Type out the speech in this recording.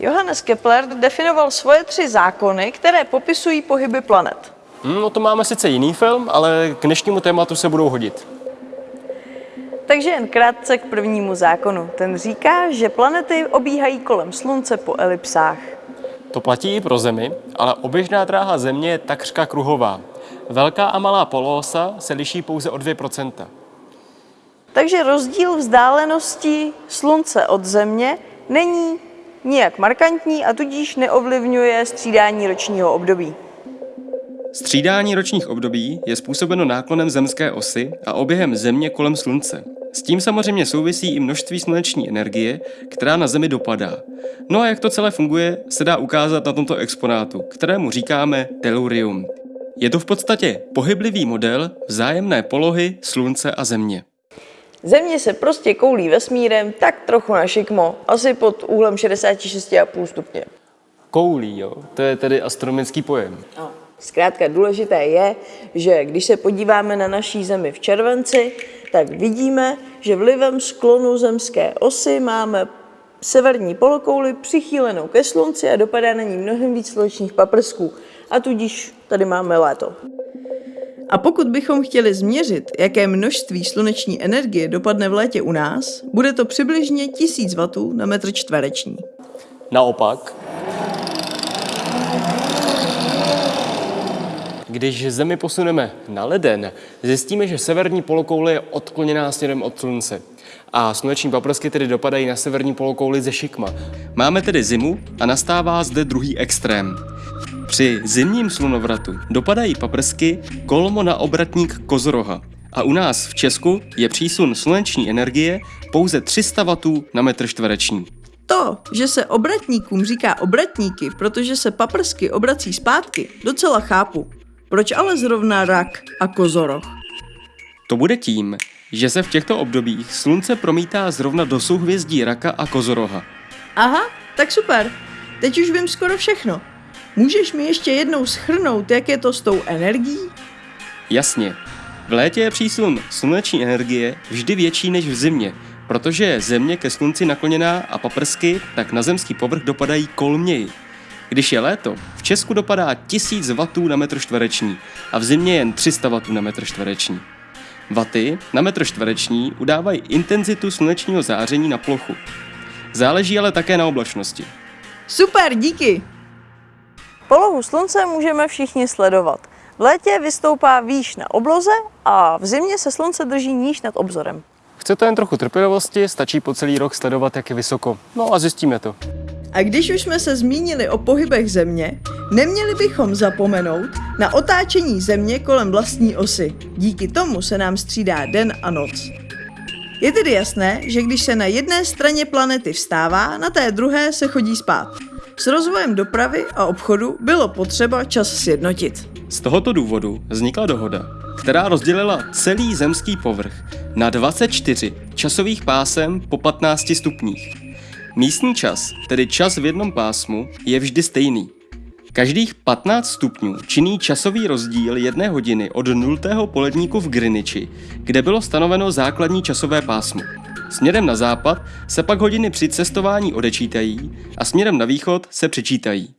Johannes Kepler definoval svoje tři zákony, které popisují pohyby planet. No to máme sice jiný film, ale k dnešnímu tématu se budou hodit. Takže jen krátce k prvnímu zákonu. Ten říká, že planety obíhají kolem Slunce po elipsách. To platí i pro Zemi, ale oběžná dráha Země je takřka kruhová. Velká a malá poloosa se liší pouze o 2%. Takže rozdíl vzdálenosti Slunce od Země není nijak markantní a tudíž neovlivňuje střídání ročního období. Střídání ročních období je způsobeno náklonem zemské osy a oběhem Země kolem Slunce. S tím samozřejmě souvisí i množství sluneční energie, která na Zemi dopadá. No a jak to celé funguje, se dá ukázat na tomto exponátu, kterému říkáme tellurium. Je to v podstatě pohyblivý model vzájemné polohy Slunce a Země. Země se prostě koulí vesmírem tak trochu na šikmo, asi pod úhlem 66,5 stupně. Koulí, jo, to je tedy astronomický pojem. No. Zkrátka důležité je, že když se podíváme na naší Zemi v červenci, tak vidíme, že vlivem sklonu zemské osy máme severní polokouli přichýlenou ke slunci a dopadá na ní mnohem víc slunečních paprsků. A tudíž tady máme léto. A pokud bychom chtěli změřit, jaké množství sluneční energie dopadne v létě u nás, bude to přibližně 1000 W na metr čtvereční. Naopak, Když Zemi posuneme na leden, zjistíme, že severní polokoule je odkloněná směrem od Slunce. A sluneční paprsky tedy dopadají na severní polokouli ze šikma. Máme tedy zimu a nastává zde druhý extrém. Při zimním slunovratu dopadají paprsky kolmo na obratník kozoroha. A u nás v Česku je přísun sluneční energie pouze 300 W na metr čtvereční. To, že se obratníkům říká obratníky, protože se paprsky obrací zpátky, docela chápu. Proč ale zrovna rak a kozoroch? To bude tím, že se v těchto obdobích slunce promítá zrovna do souhvězdí raka a kozoroha. Aha, tak super. Teď už vím skoro všechno. Můžeš mi ještě jednou schrnout, jak je to s tou energií? Jasně. V létě je přísun sluneční energie vždy větší než v zimě, protože je země ke slunci nakloněná a paprsky tak na zemský povrch dopadají kolměji. Když je léto, v Česku dopadá 1000 W na metr čtvereční a v zimě jen 300 W na metr čtvereční. Vaty na metr čtvereční udávají intenzitu slunečního záření na plochu. Záleží ale také na oblačnosti. Super, díky! Polohu slunce můžeme všichni sledovat. V létě vystoupá výš na obloze a v zimě se slunce drží níž nad obzorem. Chcete jen trochu trpělivosti, stačí po celý rok sledovat, jak je vysoko. No a zjistíme to. A když už jsme se zmínili o pohybech Země, neměli bychom zapomenout na otáčení Země kolem vlastní osy. Díky tomu se nám střídá den a noc. Je tedy jasné, že když se na jedné straně planety vstává, na té druhé se chodí spát. S rozvojem dopravy a obchodu bylo potřeba čas sjednotit. Z tohoto důvodu vznikla dohoda, která rozdělila celý zemský povrch na 24 časových pásem po 15 stupních. Místní čas, tedy čas v jednom pásmu, je vždy stejný. Každých 15 stupňů činí časový rozdíl jedné hodiny od nultého poledníku v Greenwichi, kde bylo stanoveno základní časové pásmo. Směrem na západ se pak hodiny při cestování odečítají a směrem na východ se přečítají.